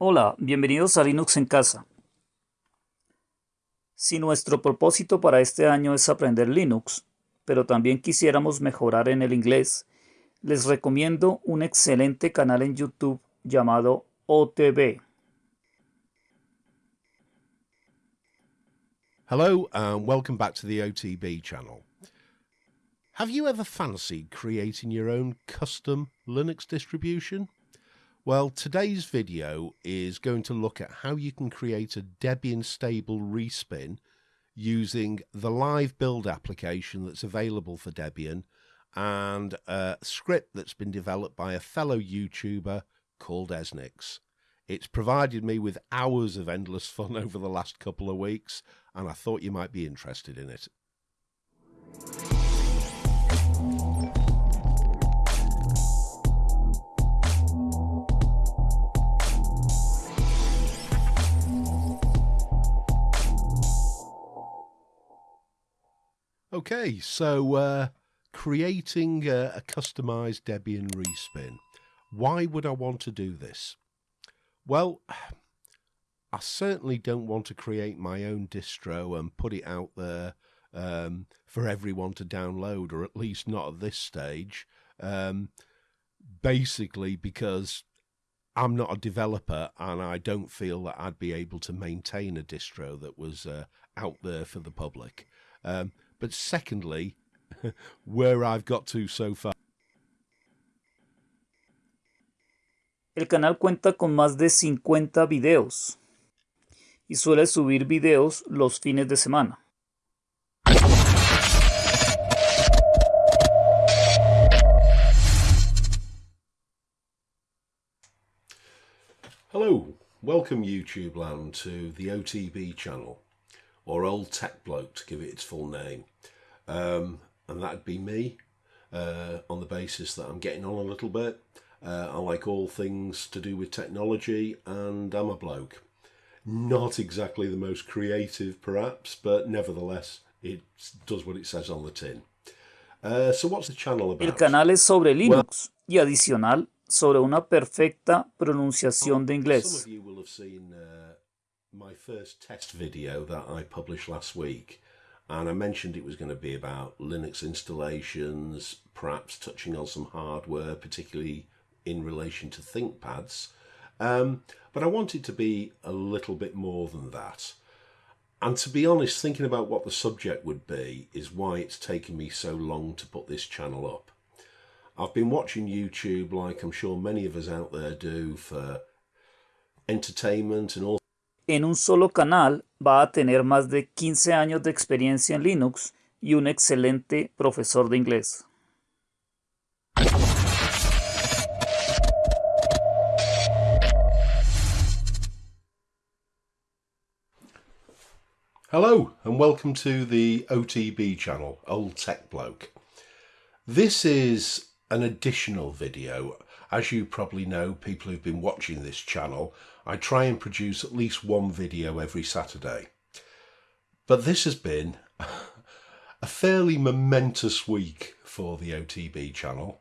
Hola, bienvenidos a Linux en casa. Si nuestro propósito para este año es aprender Linux, pero también quisiéramos mejorar en el inglés, les recomiendo un excelente canal en YouTube llamado OTB. Hello and welcome back to the OTB channel. Have you ever fancied creating your own custom Linux distribution? Well, today's video is going to look at how you can create a Debian stable respin using the live build application that's available for Debian and a script that's been developed by a fellow YouTuber called Eznix. It's provided me with hours of endless fun over the last couple of weeks, and I thought you might be interested in it. Okay, so uh, creating a, a customized Debian respin. Why would I want to do this? Well, I certainly don't want to create my own distro and put it out there um, for everyone to download, or at least not at this stage. Um, basically, because I'm not a developer and I don't feel that I'd be able to maintain a distro that was uh, out there for the public. Um, but secondly, where I've got to so far. El canal cuenta con más de 50 videos y suele subir videos los fines de semana. Hello, welcome YouTube land to the OTB channel. Or Old Tech Bloke to give it its full name. Um, and that'd be me uh, on the basis that I'm getting on a little bit. Uh, I like all things to do with technology and I'm a bloke. Not exactly the most creative perhaps, but nevertheless it does what it says on the tin. Uh, so what's the channel about? El canal es sobre Linux well, y adicional sobre una perfecta pronunciación de inglés. Some of you will have seen uh, my first test video that I published last week and I mentioned it was going to be about Linux installations, perhaps touching on some hardware, particularly in relation to ThinkPads. Um, but I want it to be a little bit more than that. And to be honest, thinking about what the subject would be is why it's taken me so long to put this channel up. I've been watching YouTube like I'm sure many of us out there do for entertainment and all en un solo canal va a tener más de 15 años de experiencia en Linux y un excelente profesor de inglés. Hello and welcome to the OTB channel, Old Tech Bloke. This is an additional video. As you probably know, people who've been watching this channel, I try and produce at least one video every Saturday. But this has been a fairly momentous week for the OTB channel.